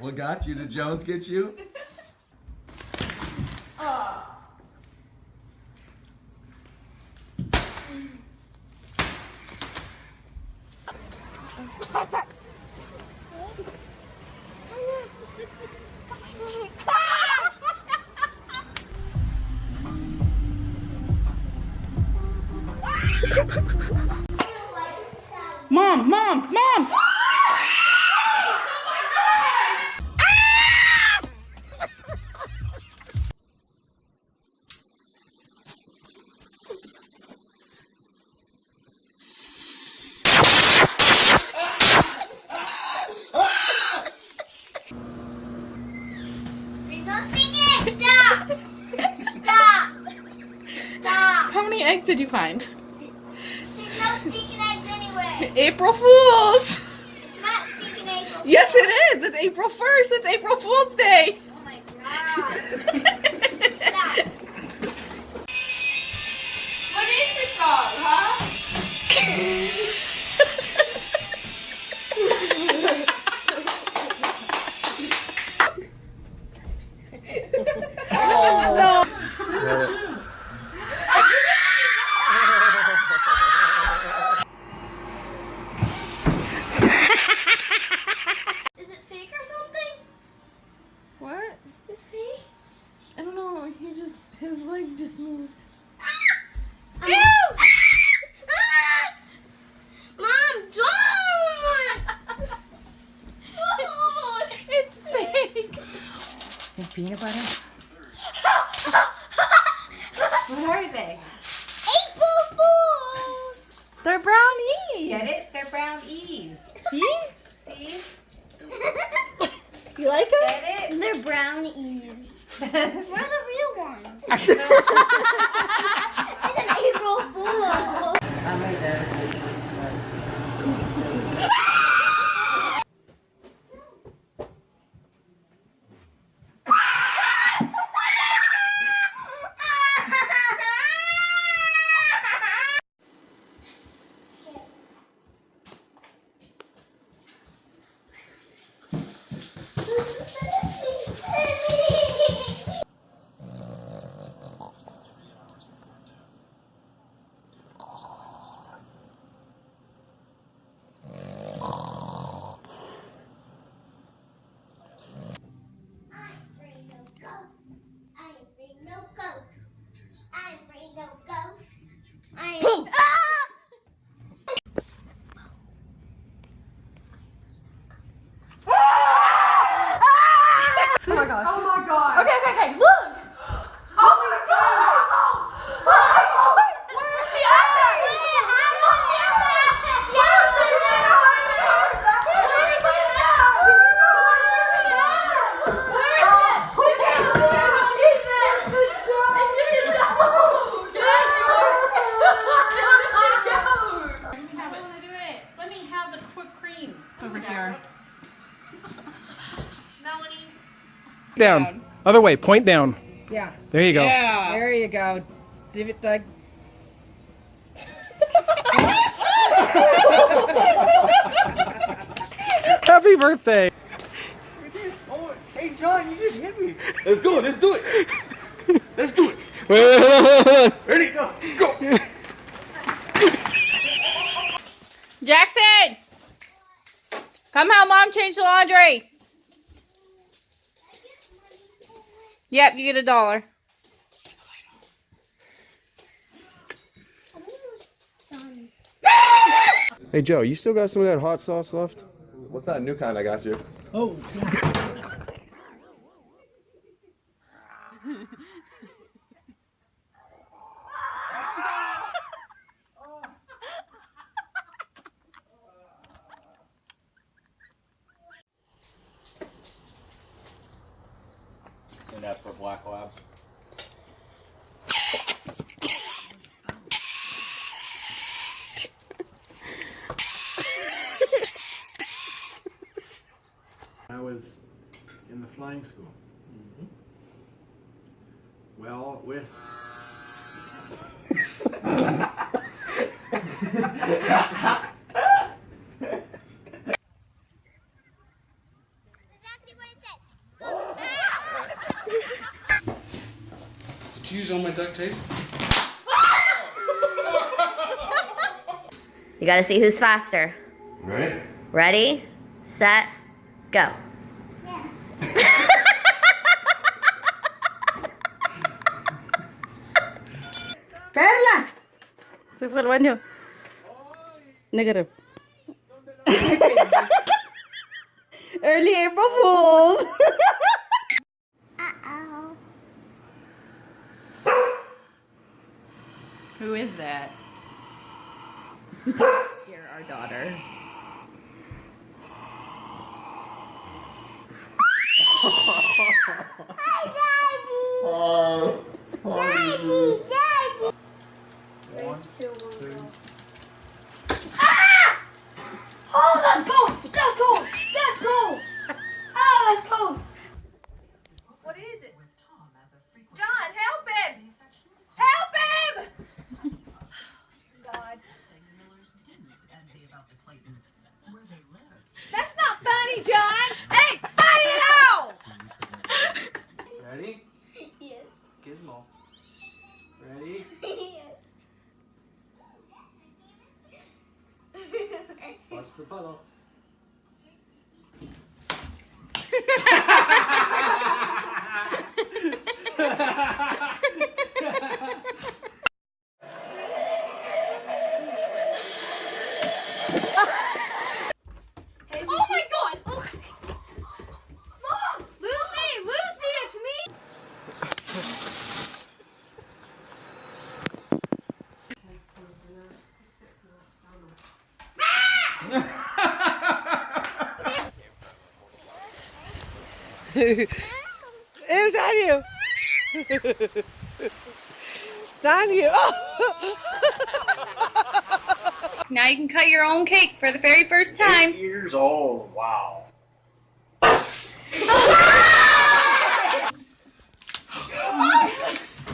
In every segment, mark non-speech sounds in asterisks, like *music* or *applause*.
What got you? Did Jones get you? *laughs* Mom, mom, mom! There's no stinking eggs. Stop. Stop. Stop. How many eggs did you find? There's no stinking eggs anywhere. *laughs* April Fools! It's not stinking eggs. Yes, it is! It's April 1st! It's April Fool's Day! Oh my god. *laughs* Stop. What is this song, huh? *laughs* just moved. Ah! Ew! Ah! Mom, don't! *laughs* it's fake! And peanut butter? *laughs* what are they? April Fools! They're brownies! Get it? They're brown E's. See? See? *laughs* You like it? Get it? They're brownies. Ah! Melanie. Down. Other way. Point down. Yeah. There you go. Yeah. There you go. Give it Doug. *laughs* Happy birthday. Hey, John, you just hit me. Let's go. Let's do it. Let's do it. *laughs* Ready? Go. Go. Jackson! Come help mom change the laundry. Yep, you get a dollar. Hey Joe, you still got some of that hot sauce left? What's that new kind I got you? Oh. And that's for black labs. I was in the flying school. Mm-hmm. Well, with Exactly what it duct tape. You gotta see who's faster. Right? Ready, set, go. *laughs* Perla. Se fue al baño. Negative. *laughs* Early April Fools. Uh-oh. Who is that? Scare our daughter. *laughs* c'est pas là. *laughs* It's on you. it's on you. Now you can cut your own cake for the very first time. Years old. Wow. *laughs*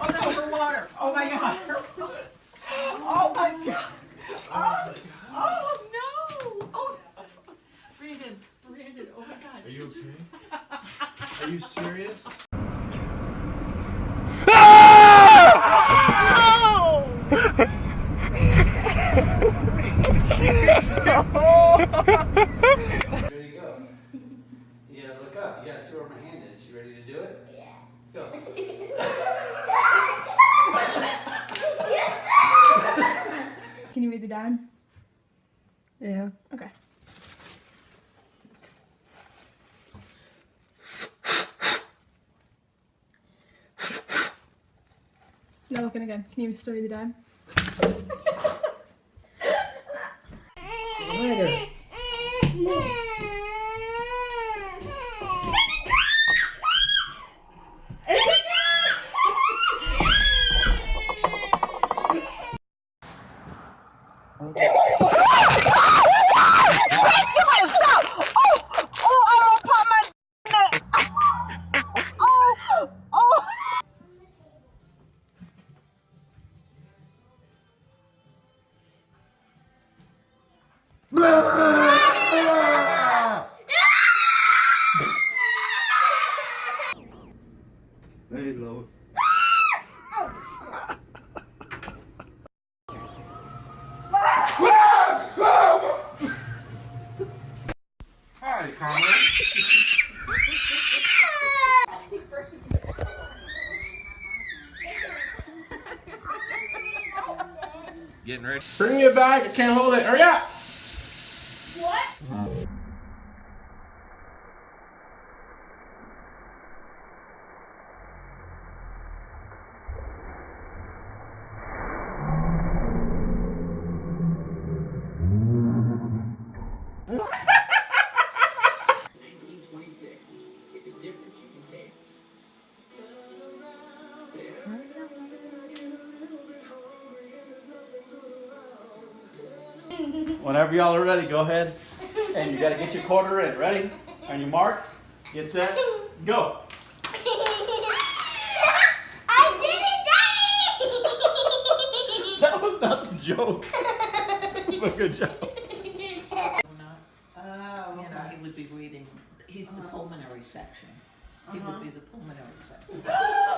Oh no, for water. Oh my god. Oh my god. Oh, oh no. Oh. Brandon, Brandon, oh my god. Are you okay? Are you serious? Ready to go. You gotta look up. You gotta see where my hand is. You ready to do it? Yeah. Go. *laughs* Can you read the dime? Yeah. Okay. No, looking again. Can you still read the dime? *laughs* Hey, low. Hi, Connor. Getting ready. Bring me a bag. I can't hold it. Hurry up. Whenever y'all are ready, go ahead. And you gotta get your quarter in. Ready? On your marks, get set, go. *laughs* I did it, Daddy! *laughs* That was not the joke. But good job. Oh, You know, he would be reading, he's the uh-huh. pulmonary section. He would uh-huh. be the pulmonary section. *laughs*